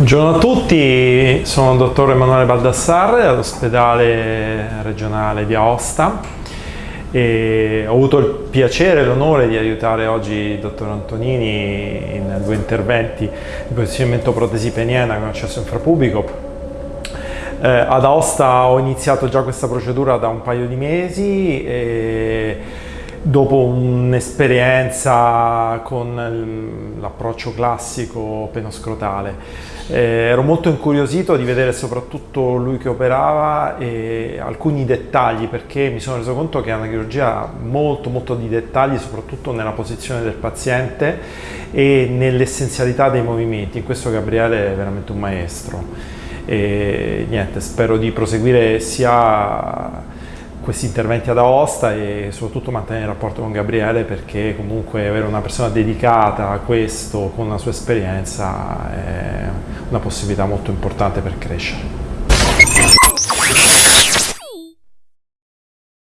Buongiorno a tutti, sono il dottor Emanuele Baldassarre all'ospedale regionale di Aosta e ho avuto il piacere e l'onore di aiutare oggi il dottor Antonini in due interventi di posizionamento protesi peniena con accesso infrapubblico. Eh, ad Aosta ho iniziato già questa procedura da un paio di mesi e dopo un'esperienza con l'approccio classico penoscrotale. Eh, ero molto incuriosito di vedere soprattutto lui che operava e alcuni dettagli perché mi sono reso conto che è una chirurgia molto molto di dettagli soprattutto nella posizione del paziente e nell'essenzialità dei movimenti. In questo Gabriele è veramente un maestro. E niente, spero di proseguire sia questi interventi ad Aosta e soprattutto mantenere il rapporto con Gabriele perché comunque avere una persona dedicata a questo con la sua esperienza è una possibilità molto importante per crescere.